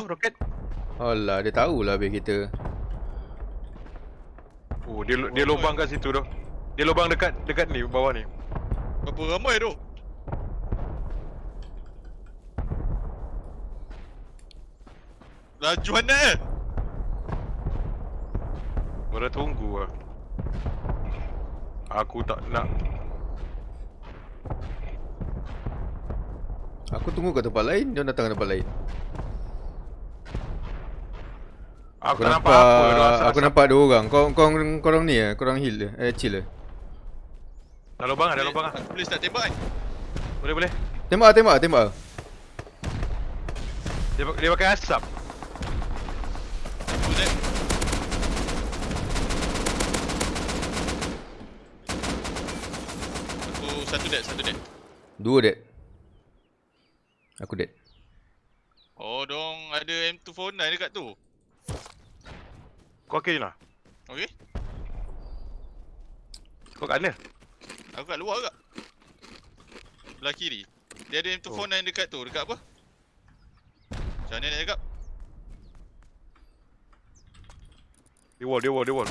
roket. Alah, dia tahulah habis kita. Oh, dia dia lubang kat situ tu. Dia lubang dekat dekat ni bawah ni. Berapa ramai tu? Laju anak eh? Mana tunggu ah. Aku tak nak. Aku tunggu kat tempat lain, dia datang ke tempat lain. Aku, Aku tak nampak, nampak apa aku nampak dua orang. Kau kau korang ni eh, korang heal eh, eh chill eh. Dah lubang ah, dah lubang ah. Boleh start tembak kan? Boleh boleh. Tembak ah, tembak ah, tembak. ah. Dia dia pakai asap. Dead. Aku satu dead, satu dead. Dua dead. Aku dead. Oh, dong ada M249 dekat tu. Kau okey lah. Okey. Kau kat mana? Aku kat luar agak. Belah kiri. Dia ada M249 dekat tu. Dekat apa? Macam mana nak cakap? Dia wall, dia wall, dia wall.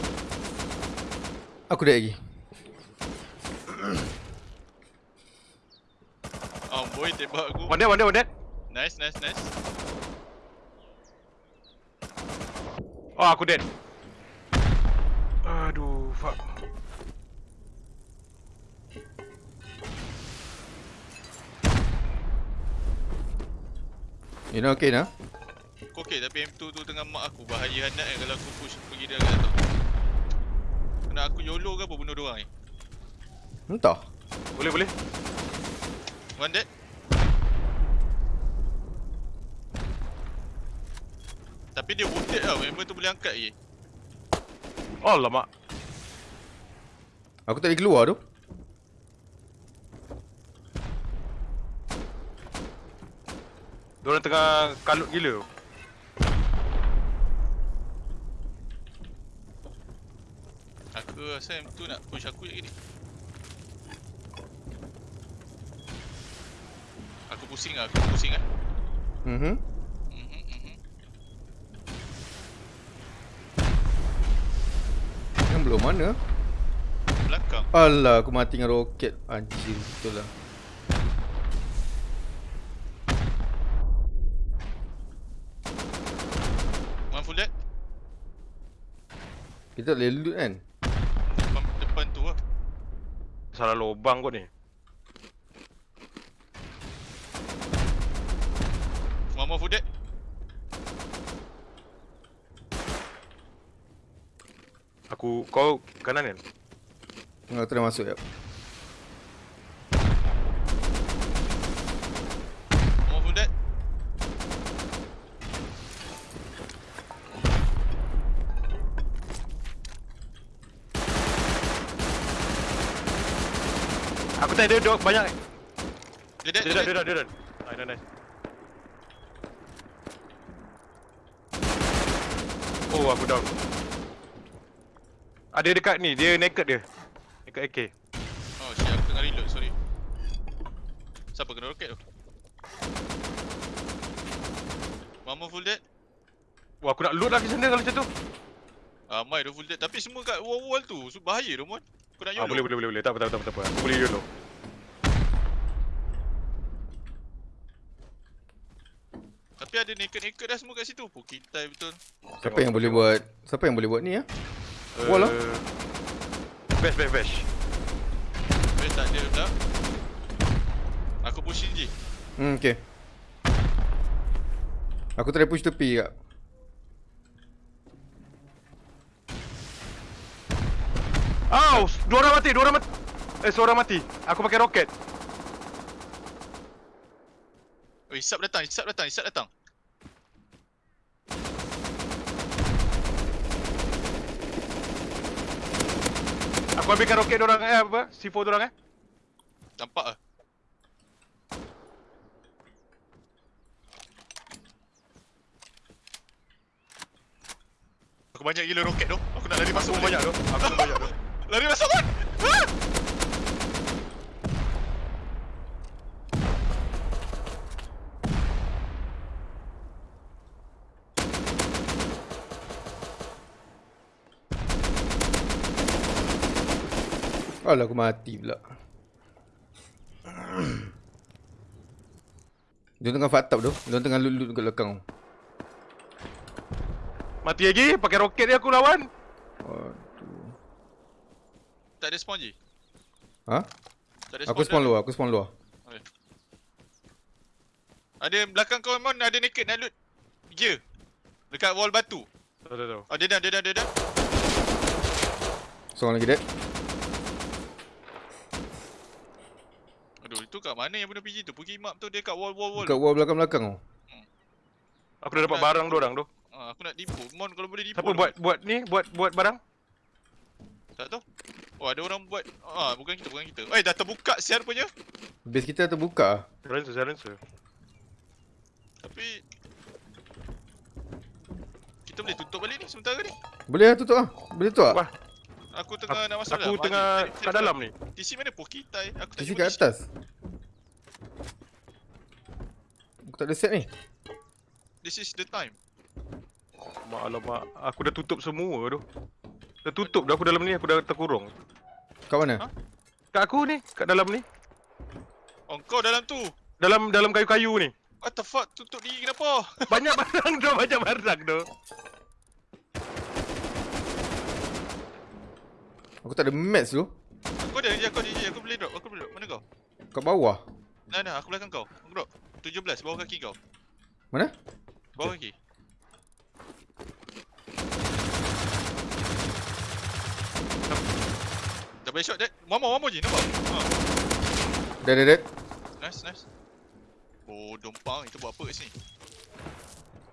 Aku dead lagi. Oh boy, tembak aku. One dead, one dead, one dead. Nice, nice, nice. Oh, aku dead. Aduh, fuck. You know okay nah? Aku okey tapi M2 tu tengah mak aku. Bahaya hangat kan kalau aku push pergi dia kat atas. Nak aku YOLO ke apa bunuh dia orang ni? Entah. Boleh, boleh. One dead. Tapi dia wounded tau. Member tu boleh angkat je. Lama. Aku tak boleh keluar tu. Diorang tengah kalut gila. tu. Aku rasa M2 nak push aku je ni. Aku pusing lah, aku pusing lah. Mhm. Mhm, Belum mana? Belakang. Alah, aku mati dengan roket. Anjir, betul lah. One full dead. Kita tak boleh loot kan? Depan, depan tu lah. Salah lubang kot ni. One more full dead. Aku, kau kanan kan? Tengah try masuk ya. More dead. Aku tak ada dog banyak. Dia dead, Dia dia dah, dia dead. dah, dia dah. Nice, nice, nice. Oh, aku down. Ada dekat ni, dia naked dia. Naked AK. Oh shit, aku tengah reload, sorry. Siapa kena roket tu? More full dead. Wah, aku nak loot lagi sana kalau macam tu. Ramai dah full dead. Tapi semua kat wall-wall tu. So, bahaya tu, Mon. Kau nak Ah, YOLO? boleh, boleh, boleh, boleh. Tak apa, tak apa, tak apa, tak apa. Aku boleh YOLO. Tapi ada naked-naked dah semua kat situ. Pukitai betul. Siapa yang boleh buat Siapa yang boleh buat ni ya? Bash, bash, bash. Best tak ada dah. Aku pushing je. Hmm, okay. Aku try push tepi kak. Au, dua orang mati, dua orang mati. Eh, seorang mati. Aku pakai roket. Oh, Isap datang, Isap datang, Isap datang. Ambilkan roket dia orang eh apa? C4 dia orang eh. Nampak ah. Aku banyak gila roket tu. Aku nak lari masuk banyak tu. Aku banyak tu. Lari masuk kan? Alah aku mati pula. Dia tengah fucked up tu. Dia tengah loot-loot dekat belakang. Mati lagi, pakai roket dia aku lawan. Aduh. Tak ada spawn je. Ha? Tak ada Aku spawn luar, aku spawn luar. Ada belakang kau Mon ada naked nak loot. Gear. Dekat wall batu. Tahu tahu tahu. Oh dia dah dia dah dia dah. Seorang lagi dead. Aduh itu kat mana yang bunuh PG tu? Pergi map tu dia kat wall wall wall. Dekat wall belakang-belakang tu. Aku dah dapat barang dia orang tu. Ah, aku nak dipo. Mon kalau boleh dipo. Siapa tu. buat buat ni? Buat buat barang? Tak tahu. Oh ada orang buat. Ah bukan kita bukan kita. Eh dah terbuka siar punya. Base kita terbuka ah. Silencer, silencer. Tapi kita boleh tutup balik ni sementara ni. Boleh lah tutup ah. Boleh tutup ah. Wah, Aku tengah nak masuk Aku dalam. tengah Mari, kat dalam ni. TC mana Poki tai? Aku tak jumpa kat atas. Aku tak ada set ni. This is the time. Mak alamak, aku dah tutup semua tu. Dah tutup dah aku dalam ni, aku dah terkurung. Kat mana? Ha? Kat aku ni, kat dalam ni. Oh kau dalam tu. Dalam dalam kayu-kayu ni. What the fuck? Tutup diri kenapa? Banyak barang tu, banyak barang tu. Aku tak ada match tu. Kau ada kau ada. Aku boleh drop, aku boleh drop. Mana kau? Kat bawah. Nah, nah, aku belakang kau. Aku drop. 17 bawah kaki kau. Mana? Bawah kaki. Dah balik shot. One more, one more je. Nampak? Ha. Dead dead dead. Nice, nice. Oh, dompang. Itu buat apa kat sini?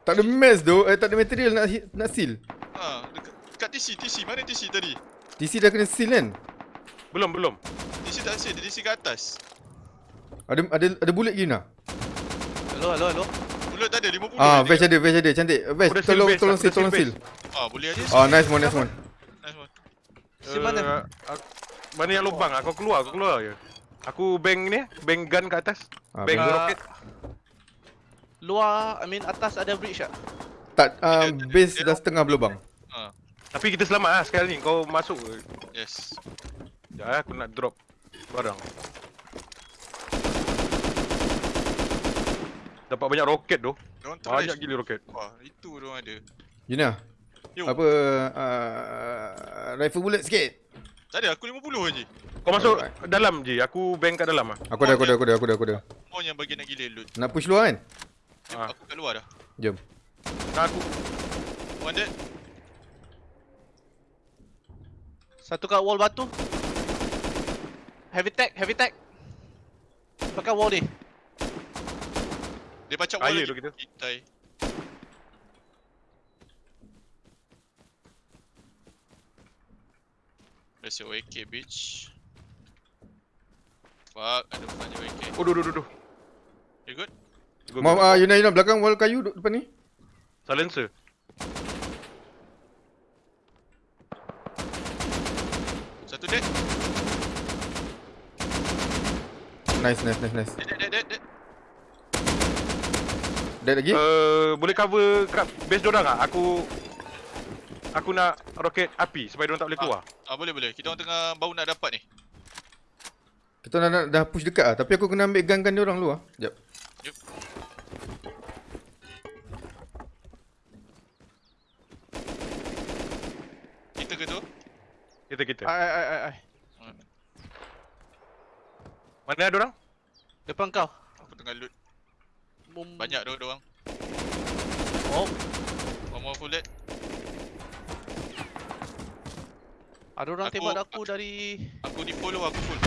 Tak ada match tu. Eh tak ada material nak nak seal. Ha, dekat, dekat TC, TC. Mana TC tadi? TC dah kena seal kan? Belum, belum. TC tak seal, dia TC kat atas. Ada ada ada bullet guna. Hello, hello, hello. Mulut tak ada, 50 Ah, dia. ada, Vash ada. Cantik. Seal tolong base, tolong seal, tolong seal. Ah, boleh ada. Oh, nice one, nice one. Nice one. Si mana? Uh, aku- mana yang lubang? Aku keluar, aku keluar je. Aku bank ni, bank gun kat atas. Ah, bank bank. roket. Luar, I mean atas ada bridge tak? Tak, um, Dia- base dah setengah berlubang. Ha, Tapi kita selamat lah sekali ni. Kau masuk. yes. Sekejap eh, aku nak drop barang. Dapat banyak roket tu. Banyak gila roket. Wah, itu diorang ada. Yuna, Yo, apa uh, rifle bullet sikit. tak ada, aku 50 je. Kau masuk Alright. dalam je. Aku bank kat dalam ah. Aku ada, aku ada, aku ada, aku ada, aku ada. Mau yang bagian nak gila loot. Nak push luar kan? Jom, Ah. aku kat luar dah. Jom. Nah, aku One dead. Satu kat wall batu. Heavy tag, heavy tag. Pakai wall ni. Dia pacak Kaya wall tu kita. Itai. Where's your AK, bitch? Fuck, ada banyak AK. Oh, duh, duh, duh, duh. You good? Go. ah Yuna Yuna belakang wall kayu depan ni. Silencer. Dead. Nice, nice, nice, nice. Dead, dead, dead, dead, dead. Dead lagi? Uh, boleh cover kat base dorang ah? Aku aku nak roket api supaya dorang tak boleh keluar. Ah, boleh, boleh. Kita orang tengah baru nak dapat ni. Kita dah, dah, dah push dekat ah, tapi aku kena ambil gun-gun dia orang dulu ah. Jap. Yup. Kita kita. Ai ai ai ai. Mana ada orang? Depan kau. Aku tengah loot. Bum. Banyak dia orang. Oh, One more full dead. ada orang Aku- tembak aku dari Aku di follow aku full.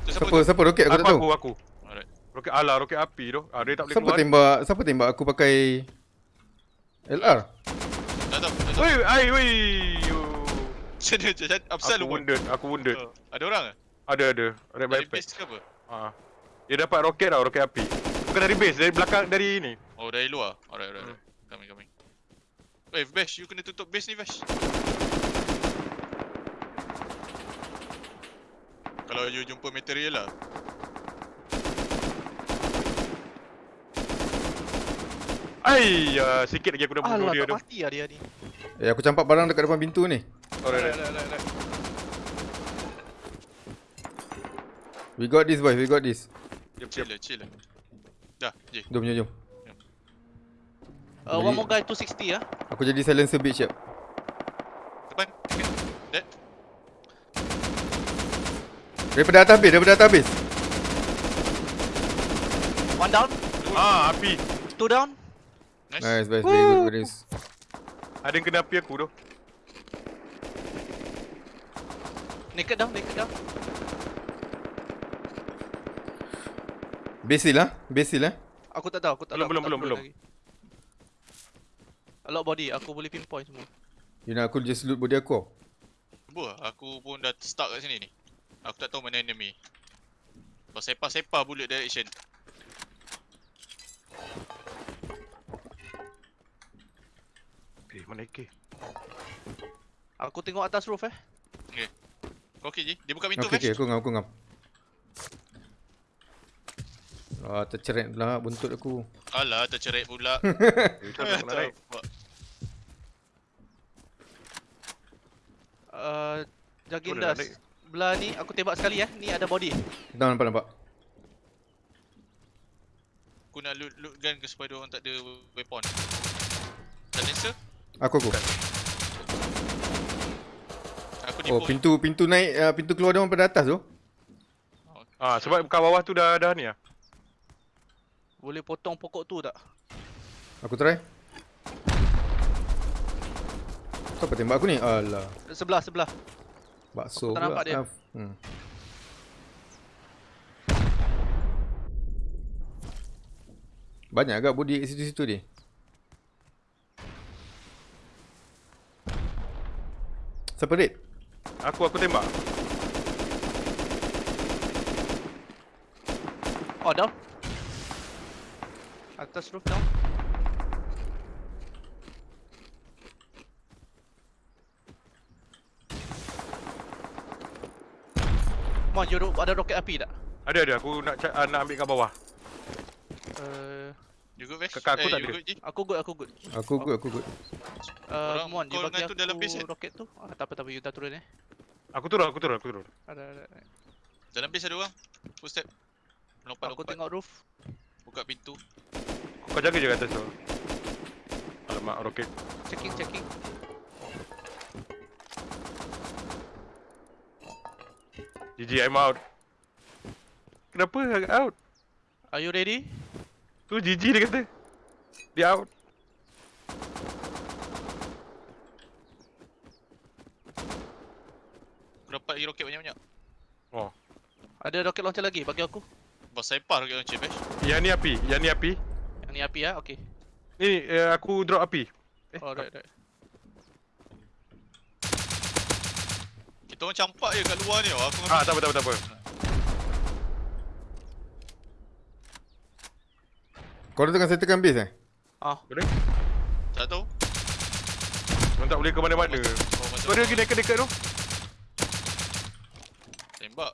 Tu siapa? Siapa tu? siapa roket aku, Aku tak tahu. aku aku. Alright. Roket ala roket api tu. Ah dia tak boleh Siapa keluar. tembak siapa tembak aku pakai LR? Tak tahu. Woi, ai woi. Macam mana je? Apsal Aku wounded, aku wounded. Oh, Ada orang ke? Ada ada. Red Dari base ke apa? Ah. Dia dapat roket tau, roket api. Bukan dari base, dari belakang dari ni. Oh dari luar. Alright, alright. alright. Coming, coming. Weh, Bash, you kena tutup base ni, Bash. Kalau you jumpa material lah. Ai, uh, sikit lagi aku dah bunuh Alah, dia tak tu. mati lah dia ni. Eh aku campak barang dekat depan pintu ni. Alright, alright. Alright. We got this boys, we got this. Jep, Chill jep. lah, chill. Dah, je. Jom, jom, jom. Uh, one more guy 260 ah. Aku jadi silencer bitch siap. Depan. Okay. Dead. Daripada atas habis, daripada atas habis. One down, Ah, api. two down. Nice. Nice, nice. Very good, very good. Ada yang kena api aku tu. Naked down, naked down. Basil lah, basil lah. Aku tak tahu, aku tak Belum, tahu. belum, belum, belum. A lot body, aku boleh pinpoint semua. You nak aku just loot body aku? Cuba, aku pun dah stuck kat sini ni. Aku tak tahu mana enemy. Kau sepa-sepa bullet direction. Okay, mana AK? Aku tengok atas roof eh. Kau okey je? Dia buka pintu Okay, Vash. aku ngam, aku ngam. Ah, terceret pula buntut aku. Alah, terceret pula. Uh, Jagin Boleh nak das. Belah ni aku tembak sekali eh. Ni ada body. Dah nampak nampak. Aku nak loot, loot gun ke supaya dia orang tak ada weapon. Silencer? Aku aku. Aku Oh, pintu pintu naik uh, pintu keluar dia orang pada atas tu. Ah, sebab kat bawah tu dah dah ni ah. Boleh potong pokok tu tak? Aku try. Siapa tembak aku ni? Alah. Sebelah, sebelah. Bakso Tak pula. nampak dia. Hmm. Banyak agak body kat situ-situ ni. Siapa raid? Aku aku tembak. Oh, down. Atas roof down. Mon, you ro- ada roket api tak? Ada ada aku nak ah, nak ambil kat bawah. Uh, You good Vash? Kakak aku eh, tak ada. good aku good, aku good. Aku good, aku good. Uh, Orang Mon, you bagi dalam aku eh? roket tu. Ah, tak apa, tak apa, you dah turun eh. Aku turun, aku turun, aku turun. Ada, ada. ada. Dalam base ada orang. Footstep. Aku Lompat-lompat. tengok roof. Buka pintu. Kau jaga je kat atas tu. Alamak, roket. Checking, checking. GG, I'm out. Kenapa out? Are you ready? Tu GG dia kata. Dia out. Lagi roket banyak-banyak. Oh. Ada roket launcher lagi bagi aku. Bos sepa roket launcher Vash. Yang ni api, yang ni api. Yang ni api ah, okey. Ni uh, aku drop api. Eh, Oh, right, right. Kita orang campak je kat luar ni. oh. Aku Ah, tak apa, tak apa, tak apa. Korang tengah settlekan base eh? Ah, Boleh? tak tahu. Orang tak boleh ke mana-mana. Oh, macam ada lagi dekat-dekat tu. Tembak.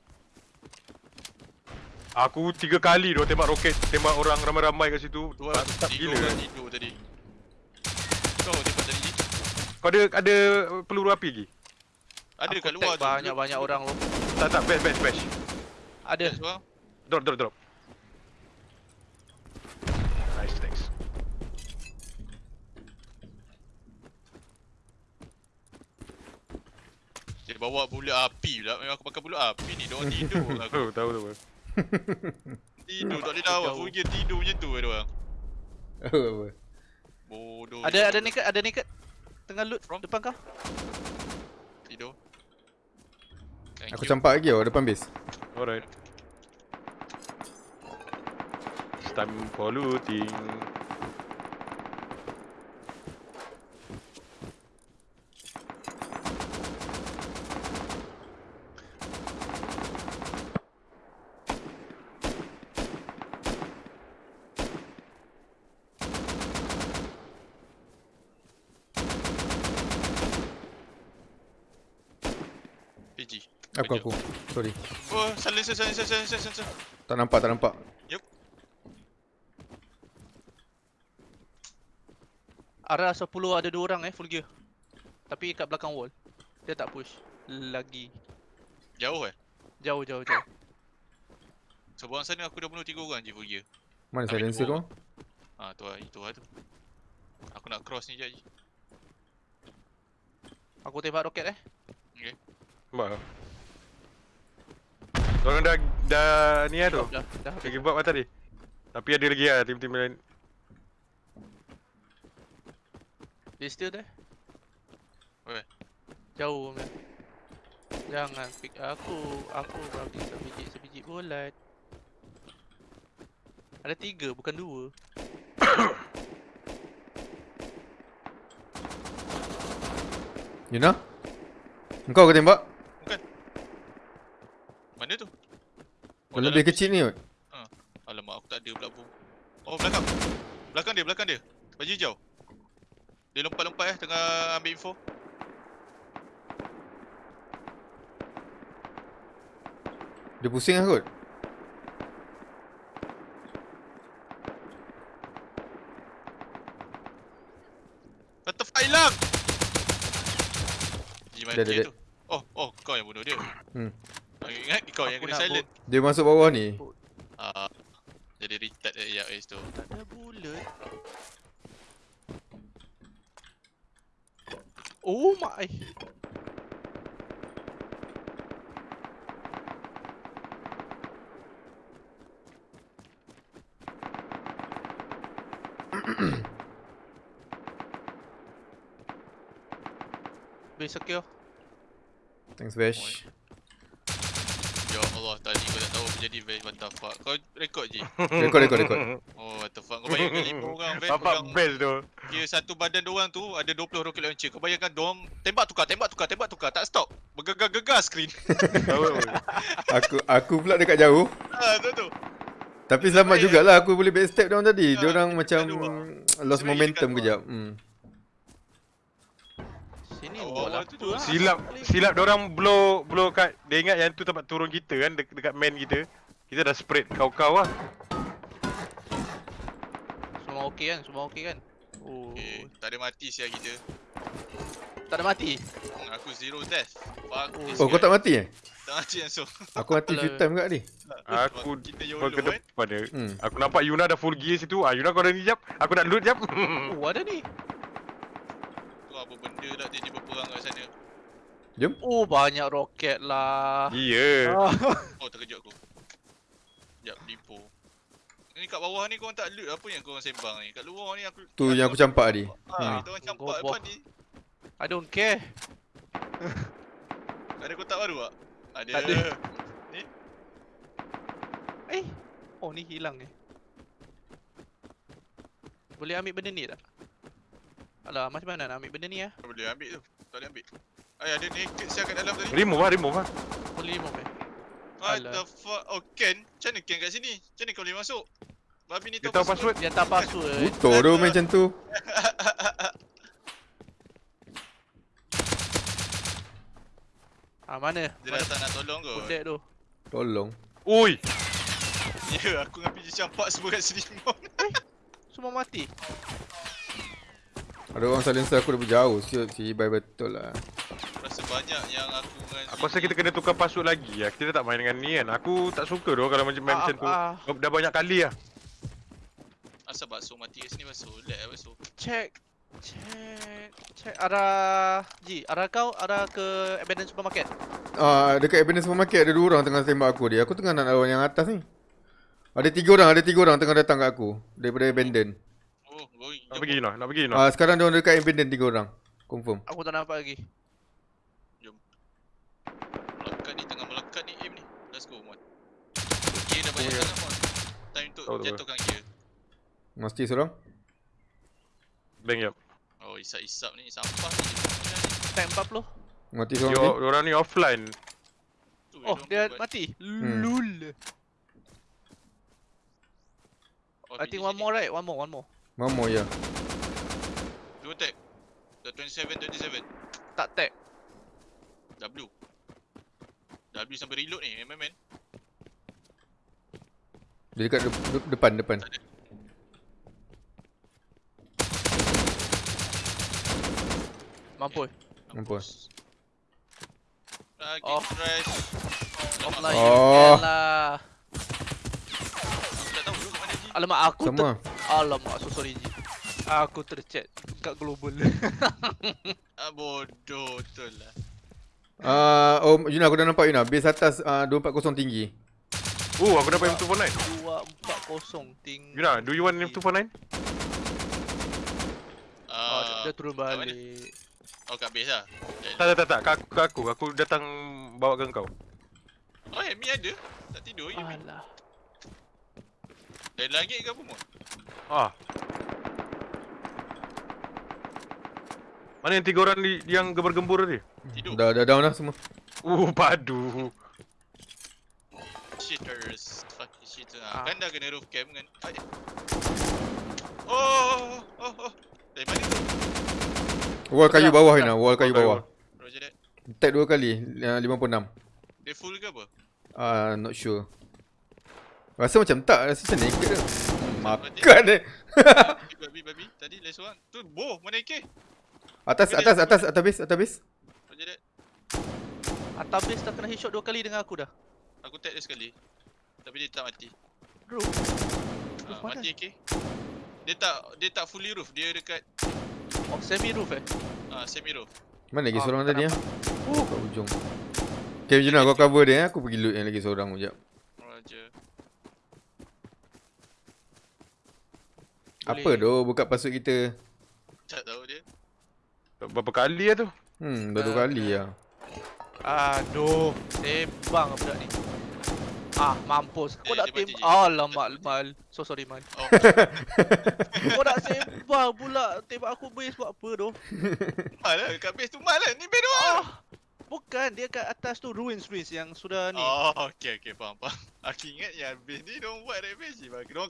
Aku tiga kali tu tembak roket, tembak orang ramai-ramai kat situ. Dua Mantap tidur gila. kan tidur tadi. Kau tembak tadi. Kau ada ada peluru api lagi? Ada kat luar tu. Banyak-banyak orang lu. Tak tak, bash bash bash. Ada. Drop drop drop. Nice, thanks. Dia bawa bullet api pula. Memang aku pakai bullet api ni. Dia orang tidur. aku Tahu tahu tahu. tidur. Tak boleh lawan. Aku pergi tidur macam tu dia orang. Oh, apa? Bodoh. Ada ada naked, ada naked. Tengah loot From? depan kau. Tidur. Thank Aku you. campak lagi tau depan base. Alright. It's time for looting. Aku aku. Sorry. Oh, silencer, silencer, silencer, silencer. Tak nampak, tak nampak. Arah 10 ada dua orang eh full gear. Tapi kat belakang wall. Dia tak push. Lagi. Jauh eh? Jauh jauh jauh. Sebuah sana aku dah bunuh tiga orang je full gear. Mana Ambil silencer kau? Ah tu lah, itu lah tu. Aku nak cross ni je. Aku tembak roket eh. Nampak tak? Orang dah dah ni lah tu. Dah, dah. Dah give up lah tadi. Tapi ada lagi lah tim-tim lain. Dia still there. Where? Jauh man. Jangan pick aku. Aku bagi sebiji sebiji bulat. Ada tiga bukan dua. Yuna? Engkau ke tembak? Mana tu? Oh, lebih kecil ni kot. Alamak aku tak ada pula bom. Oh belakang. Belakang dia, belakang dia. Baju hijau. Dia lompat-lompat eh tengah ambil info. Dia pusing lah kot. What hilang? Dia, dia, mati dia. tu. Oh, oh kau yang bunuh dia. Hmm. Aku ingat kau yang kena silent. Dia masuk bawah ni. Ah. jadi retard eh ya guys tu. Tak ada bulat. Oh my. Base secure. Thanks Bash. Allah, tadi kau tak tahu apa jadi what the fuck. Kau rekod je. Rekod rekod rekod. Oh, what the fuck. Kau bayangkan lima orang Vash Bapak pegang best tu. Kira satu badan diorang tu ada 20 rocket launcher. Kau bayangkan diorang tembak tukar, tembak tukar, tembak tukar. Tak stop. Bergegar-gegar screen. Tahu. Aku aku pula dekat jauh. ah, tu tu. Tapi selamat jugalah aku boleh backstep down tadi. Ah, Dia orang dekat macam lost momentum kejap. Hmm. Sini Oh, buat apa tu tu? tu. Silap silap orang blow blow kat dia ingat yang tu tempat turun kita kan dek, dekat main kita. Kita dah spread kau-kau lah. Semua okey kan? Semua okey kan? Oh. Okay, tak ada mati siap kita. Tak ada mati. Hmm, Aku zero death. Fuck Oh. Oh kau tak mati eh? Tak mati langsung. Aku mati few time kat ni. Aku Kita YOLO ke kan. depan dia. Hmm. Aku nampak Yuna dah full gear situ. Ah Yuna kau dah ni jap. Aku nak loot jap. Oh ada ni. Apa benda tak dia berperang kat sana. Oh banyak roket lah. Iya. Ah. Oh terkejut aku. Sekejap, lipo. Ni kat bawah ni korang tak loot apa yang korang sembang ni? Kat luar ni aku... Tu yang aku campak tadi. Ah, Hmm. orang campak depan ni. I don't care. Ada kotak baru tak? Ada. Tak ada. Eh. Oh ni hilang eh. Boleh ambil benda ni tak? Alah macam mana nak ambil benda ni ah? Tak boleh ambil tu. Tak boleh ambil. Ay, ada naked siap kat dalam tadi. Remove lah, remove lah. Boleh remove eh? What Alah. the fuck? Oh, Ken? Macam mana Ken kat sini? Macam mana kau boleh masuk? Babi ni Dia tahu password. Dia tak password. Butuh tu macam tu. Ah mana? Dia Mana datang nak tolong kau. budak tu? Tolong. Oi. Ya, aku dengan PJ campak semua kat sini semua. Semua mati. Ada orang silencer aku dah jauh. Siap si bye betul lah. Rasa banyak yang aku dengan Aku rasa kita kena tukar password lagi lah. Kita tak main dengan ni kan. Aku tak suka doh kalau macam main Ah, macam tu. ah, Dah banyak kali lah. Asal bakso mati kat sini bakso. Lag lah bakso. check. Check. Check arah Ji, arah kau arah ke abandoned supermarket. Ah, dekat Ebenezer Supermarket ada dua orang tengah tembak aku dia. Aku tengah nak lawan yang atas ni. Ada tiga orang, ada tiga orang tengah datang kat aku daripada Abandon. Oh, going. Nak pergi Yuna, nak pergi Yuna. Ah, sekarang dia orang dekat Abandon tiga orang. Confirm. Aku tak nampak lagi. Melekat ni, tengah melekat ni aim ni. Let's go, Mon. Gear dah banyak Oh, ya. sangat, Mon. Time untuk jatuhkan gear. Mesti seorang. Bang yap. Oh, isap-isap ni. Sampah ni. Tank 40. Mati seorang Yo, lagi. orang ni offline. Oh, dia mati. Hmm. Lul. Oh, I think one ni. more right, one more, one more. Mamo ya. Dua tag. The 27, 27. Tak tag. W. W sampai reload ni, man, man. Dia dekat de- de- depan depan. Tak ada. Mampus. Mampus. Lagi Off. crash. Off Alamak. lah, Oh. lah. Alamak aku ter... Sama. Alamak so sorry Ji. Aku terchat kat global. Ah, bodoh betul lah. Ah, oh Yuna aku dah nampak Yuna. Base atas uh, 240 tinggi. Oh, aku dapat M249. 240 tinggi. Yuna, do you want M249? Oh, Ah, dia, dia turun balik. Oh kat base lah. Tak, tak, tak, tak. Kat aku, aku. Aku datang bawa ke kau. Oh Amy ada. Tak tidur Ah. Amy. Alah. Dari langit ke apa mu? Ah. Mana yang tiga orang di, yang gembar-gembur tadi? Tidur. Dah dah down dah semua. Uh, padu. Shitters. Fucking shitter. Ah. Ah. Kan dah kena roof cam kan. Ah, eh. Oh, oh, oh. Dari mana tu? Wall kayu Dah, bawah dah. Yuna, wall kayu bawah. Roger that. Tag dua kali, uh, 56. Dia full ke apa? Ah, not sure. Rasa macam tak, rasa macam naked ke. Makan eh. babi, babi. Tadi last one. Tu boh, mana AK? Atas, atas, atas, atas base, atas base. Roger that. Atas base dah kena headshot dua kali dengan aku dah. Aku tag dia sekali. Tapi dia tak mati. Bro. Mana? mati AK. Dia tak dia tak fully roof. Dia dekat Oh, semi roof eh. ah semi roof. Mana lagi Ah, seorang tadi ah? Oh, kat ujung. Okay, Yuna, kau cover dia eh. Aku pergi loot yang lagi seorang sekejap. Roger. Apa doh buka password kita? Tak tahu dia. Berapa kali lah tu? Hmm, dua Ah, kali lah. Aduh, sembang budak ni. Ah, mampus. Kau Eh, nak je. Alamak, Mal. So sorry, Mal. Oh, Kau nak sembang pula tembak aku base buat apa doh? mal lah. Kat base tu mal lah. Ni base doang. Ah, bukan. Dia kat atas tu ruins ruins yang sudah ni. Oh, okay, okay, faham, faham. Aku ingat yang base ni diorang buat dari base je. Diorang